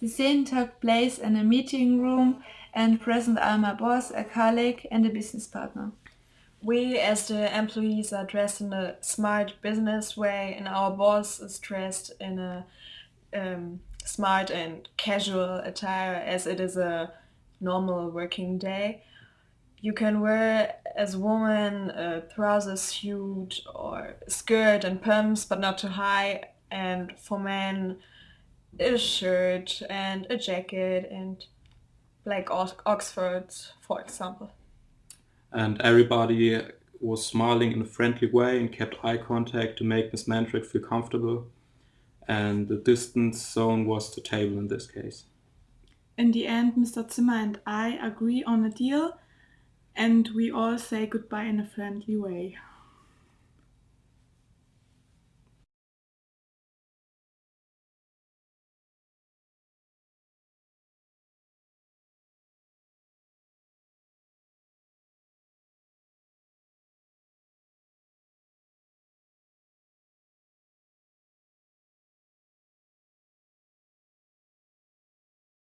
The scene took place in a meeting room and present are my boss, a colleague and a business partner. We as the employees are dressed in a smart business way and our boss is dressed in a um, smart and casual attire as it is a normal working day. You can wear as a woman a trouser suit or skirt and pumps but not too high and for men a shirt and a jacket and black Oxfords for example. And everybody was smiling in a friendly way and kept eye contact to make Miss Mandrake feel comfortable. And the distance zone was the table in this case. In the end, Mr. Zimmer and I agree on a deal and we all say goodbye in a friendly way.